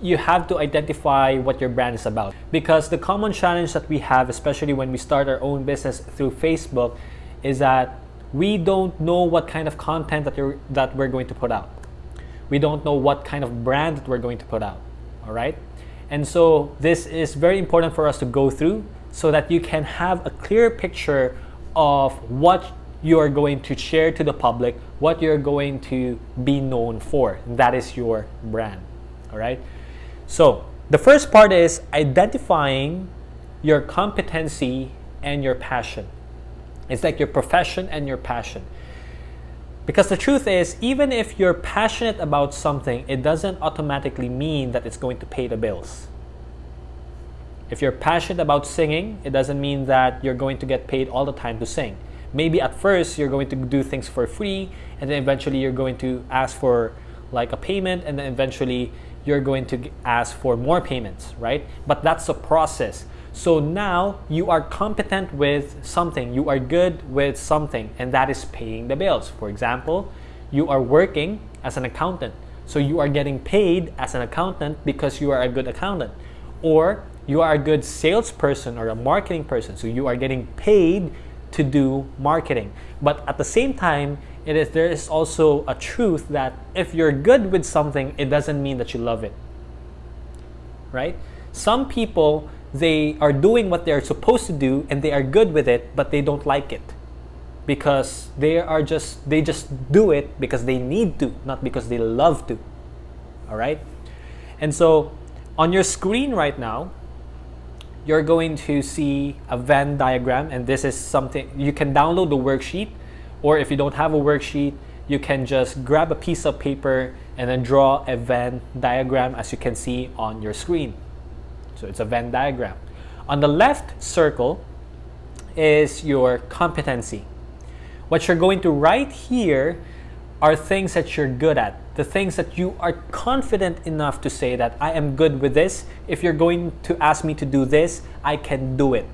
you have to identify what your brand is about because the common challenge that we have especially when we start our own business through Facebook is that we don't know what kind of content that, you're, that we're going to put out we don't know what kind of brand that we're going to put out all right and so this is very important for us to go through so that you can have a clear picture of what you're going to share to the public, what you're going to be known for. That is your brand. All right. So the first part is identifying your competency and your passion. It's like your profession and your passion. Because the truth is, even if you're passionate about something, it doesn't automatically mean that it's going to pay the bills. If you're passionate about singing, it doesn't mean that you're going to get paid all the time to sing maybe at first you're going to do things for free and then eventually you're going to ask for like a payment and then eventually you're going to ask for more payments right? But that's a process. So now you are competent with something. You are good with something and that is paying the bills. For example you are working as an accountant. So you are getting paid as an accountant because you are a good accountant. Or you are a good salesperson or a marketing person. So you are getting paid to do marketing. But at the same time, it is there is also a truth that if you're good with something, it doesn't mean that you love it. Right? Some people they are doing what they're supposed to do and they are good with it, but they don't like it. Because they are just they just do it because they need to, not because they love to. All right? And so on your screen right now, you're going to see a Venn diagram and this is something you can download the worksheet or if you don't have a worksheet you can just grab a piece of paper and then draw a Venn diagram as you can see on your screen. So it's a Venn diagram. On the left circle is your competency. What you're going to write here are things that you're good at, the things that you are confident enough to say that I am good with this. If you're going to ask me to do this, I can do it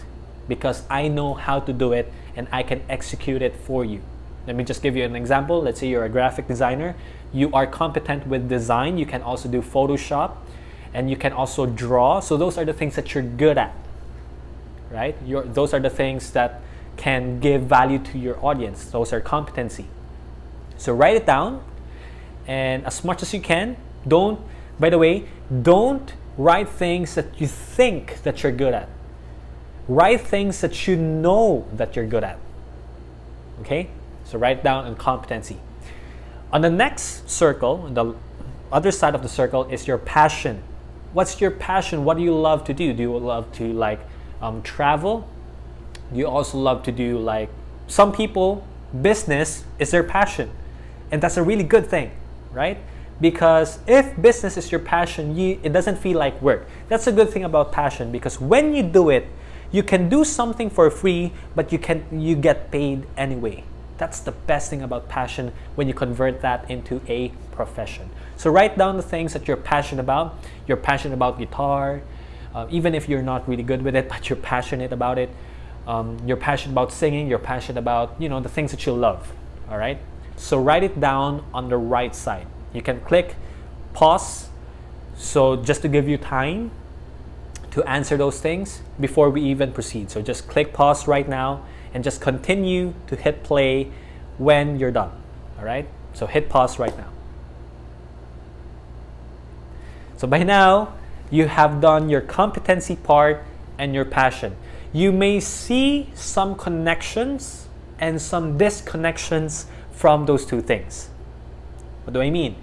because I know how to do it and I can execute it for you. Let me just give you an example. Let's say you're a graphic designer. You are competent with design. You can also do Photoshop and you can also draw. So those are the things that you're good at, right? You're, those are the things that can give value to your audience. Those are competency. So write it down and as much as you can, don't, by the way, don't write things that you think that you're good at. Write things that you know that you're good at. Okay? So write down on competency. On the next circle, the other side of the circle is your passion. What's your passion? What do you love to do? Do you love to like um, travel? Do you also love to do like some people business is their passion and that's a really good thing, right? Because if business is your passion, you, it doesn't feel like work. That's a good thing about passion because when you do it, you can do something for free, but you can you get paid anyway. That's the best thing about passion when you convert that into a profession. So write down the things that you're passionate about. You're passionate about guitar, uh, even if you're not really good with it, but you're passionate about it. Um, you're passionate about singing. You're passionate about you know the things that you love. All right. So write it down on the right side. You can click pause. So just to give you time to answer those things before we even proceed. So just click pause right now and just continue to hit play when you're done. All right. So hit pause right now. So by now, you have done your competency part and your passion. You may see some connections and some disconnections from those two things. What do I mean?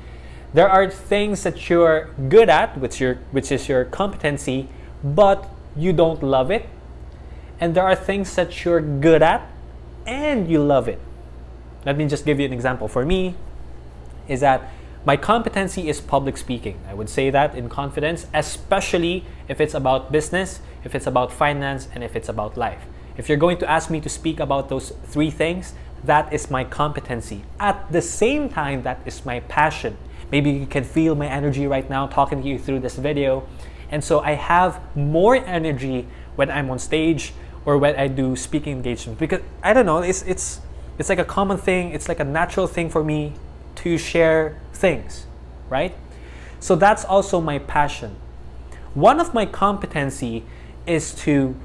There are things that you're good at, which, your, which is your competency, but you don't love it. And there are things that you're good at and you love it. Let me just give you an example. For me, is that my competency is public speaking. I would say that in confidence, especially if it's about business, if it's about finance, and if it's about life. If you're going to ask me to speak about those three things, that is my competency. At the same time, that is my passion. Maybe you can feel my energy right now talking to you through this video. And so I have more energy when I'm on stage or when I do speaking engagement because I don't know, it's it's it's like a common thing, it's like a natural thing for me to share things, right? So that's also my passion. One of my competency is to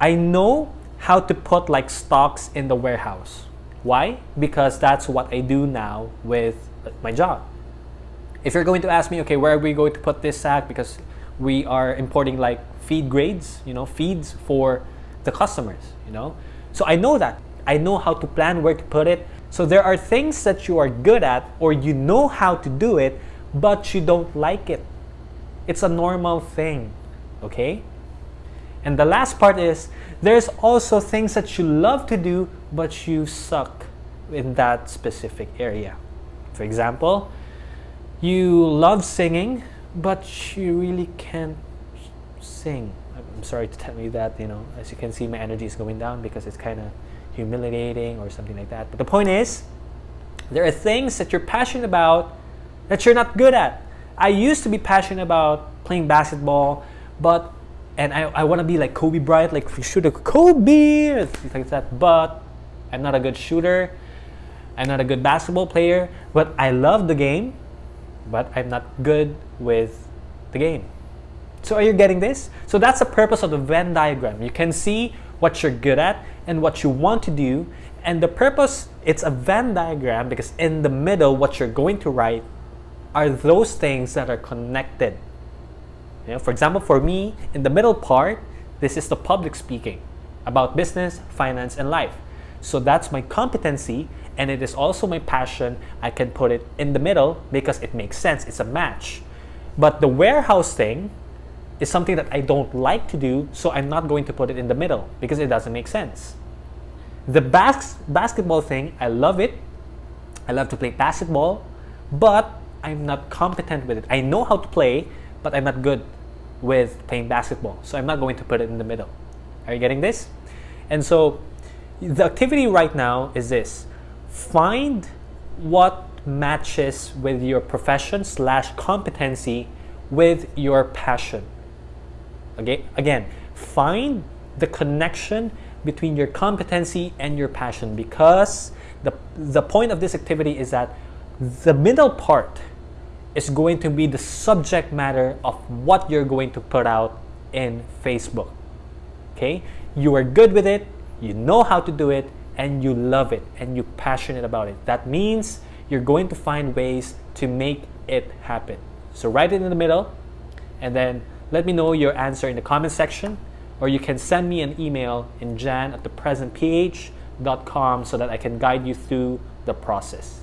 I know how to put like stocks in the warehouse. Why? Because that's what I do now with my job. If you're going to ask me, okay, where are we going to put this sack? Because we are importing like feed grades, you know, feeds for the customers, you know. So I know that. I know how to plan where to put it. So there are things that you are good at or you know how to do it, but you don't like it. It's a normal thing, okay? And the last part is there's also things that you love to do, but you suck in that specific area. For example, you love singing, but you really can't sing. I'm sorry to tell you that, you know, as you can see, my energy is going down because it's kind of humiliating or something like that. But the point is, there are things that you're passionate about that you're not good at. I used to be passionate about playing basketball, but and I, I want to be like Kobe Bryant, like shoot a Kobe, things like that. But I'm not a good shooter. I'm not a good basketball player. But I love the game, but I'm not good with the game. So are you getting this? So that's the purpose of the Venn diagram. You can see what you're good at and what you want to do. And the purpose, it's a Venn diagram because in the middle, what you're going to write are those things that are connected you know, for example, for me, in the middle part, this is the public speaking about business, finance, and life. So that's my competency, and it is also my passion. I can put it in the middle because it makes sense. It's a match. But the warehouse thing is something that I don't like to do, so I'm not going to put it in the middle because it doesn't make sense. The bas- basketball thing, I love it. I love to play basketball, but I'm not competent with it. I know how to play, but I'm not good with playing basketball. So I'm not going to put it in the middle. Are you getting this? And so the activity right now is this. Find what matches with your profession slash competency with your passion. Okay, again, find the connection between your competency and your passion because the, the point of this activity is that the middle part is going to be the subject matter of what you're going to put out in Facebook. Okay? You are good with it, you know how to do it, and you love it, and you're passionate about it. That means you're going to find ways to make it happen. So write it in the middle, and then let me know your answer in the comment section, or you can send me an email in jan at thepresentph.com so that I can guide you through the process.